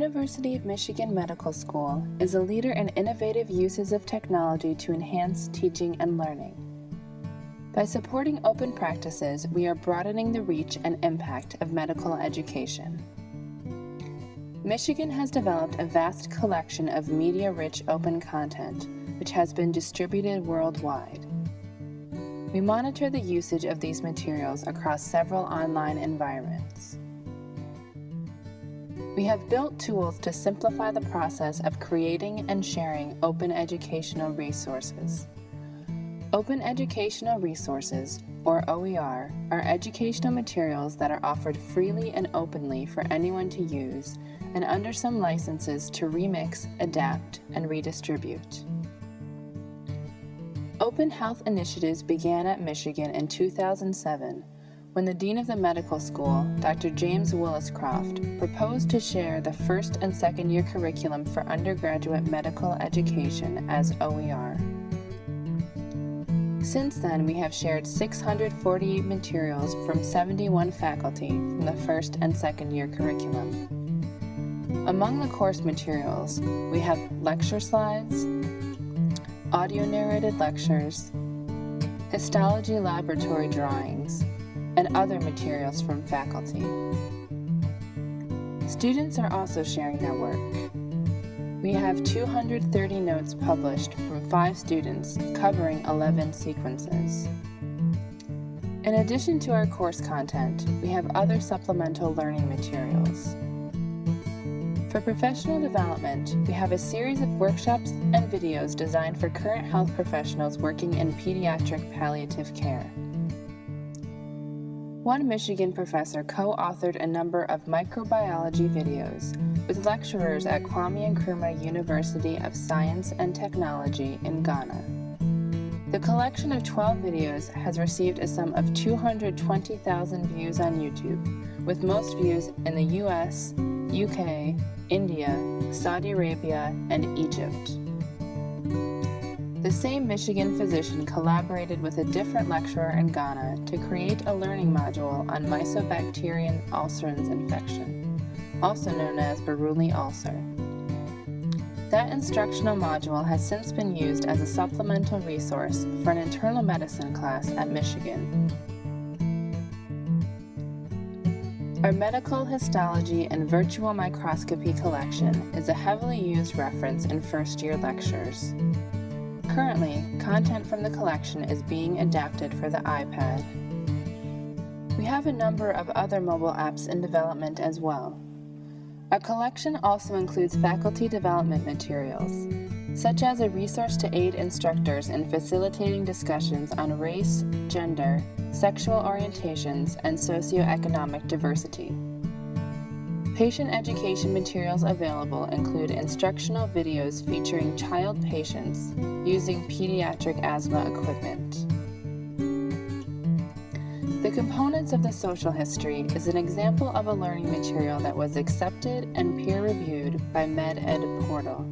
University of Michigan Medical School is a leader in innovative uses of technology to enhance teaching and learning. By supporting open practices, we are broadening the reach and impact of medical education. Michigan has developed a vast collection of media-rich open content, which has been distributed worldwide. We monitor the usage of these materials across several online environments. We have built tools to simplify the process of creating and sharing open educational resources. Open Educational Resources, or OER, are educational materials that are offered freely and openly for anyone to use and under some licenses to remix, adapt, and redistribute. Open Health initiatives began at Michigan in 2007 when the Dean of the Medical School, Dr. James Woolliscroft, proposed to share the first and second year curriculum for undergraduate medical education as OER. Since then, we have shared 648 materials from 71 faculty from the first and second year curriculum. Among the course materials, we have lecture slides, audio narrated lectures, histology laboratory drawings, and other materials from faculty. Students are also sharing their work. We have 230 notes published from five students covering 11 sequences. In addition to our course content, we have other supplemental learning materials. For professional development, we have a series of workshops and videos designed for current health professionals working in pediatric palliative care. One Michigan professor co-authored a number of microbiology videos with lecturers at Kwame Nkrumah University of Science and Technology in Ghana. The collection of 12 videos has received a sum of 220,000 views on YouTube, with most views in the US, UK, India, Saudi Arabia, and Egypt. The same Michigan physician collaborated with a different lecturer in Ghana to create a learning module on Mycobacterium ulcerans infection, also known as Buruli ulcer. That instructional module has since been used as a supplemental resource for an internal medicine class at Michigan. Our medical histology and virtual microscopy collection is a heavily used reference in first-year lectures. Currently, content from the collection is being adapted for the iPad. We have a number of other mobile apps in development as well. Our collection also includes faculty development materials, such as a resource to aid instructors in facilitating discussions on race, gender, sexual orientations, and socioeconomic diversity. Patient education materials available include instructional videos featuring child patients using pediatric asthma equipment. The components of the social history is an example of a learning material that was accepted and peer-reviewed by MedEd Portal.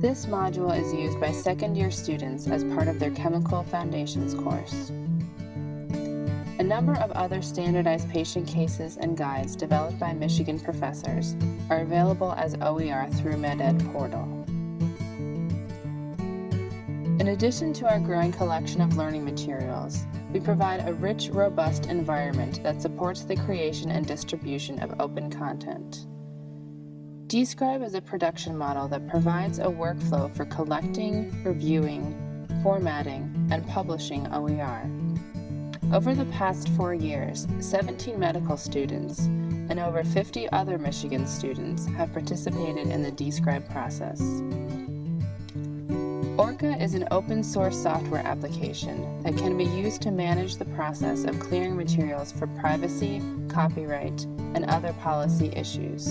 This module is used by second-year students as part of their Chemical Foundations course. A number of other standardized patient cases and guides developed by Michigan professors are available as OER through MedEd Portal. In addition to our growing collection of learning materials, we provide a rich, robust environment that supports the creation and distribution of open content. dScribe is a production model that provides a workflow for collecting, reviewing, formatting, and publishing OER. Over the past four years, 17 medical students and over 50 other Michigan students have participated in the dScribe process. OERca is an open source software application that can be used to manage the process of clearing materials for privacy, copyright, and other policy issues.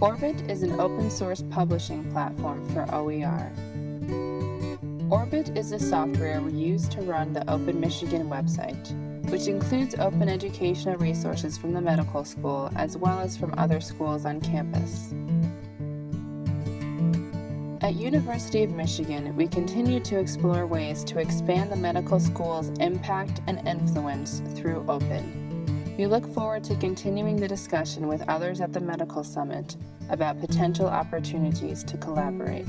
OERbit is an open source publishing platform for OER. OERbit is the software we use to run the Open Michigan website, which includes open educational resources from the medical school as well as from other schools on campus. At University of Michigan, we continue to explore ways to expand the medical school's impact and influence through Open. We look forward to continuing the discussion with others at the Medical Summit about potential opportunities to collaborate.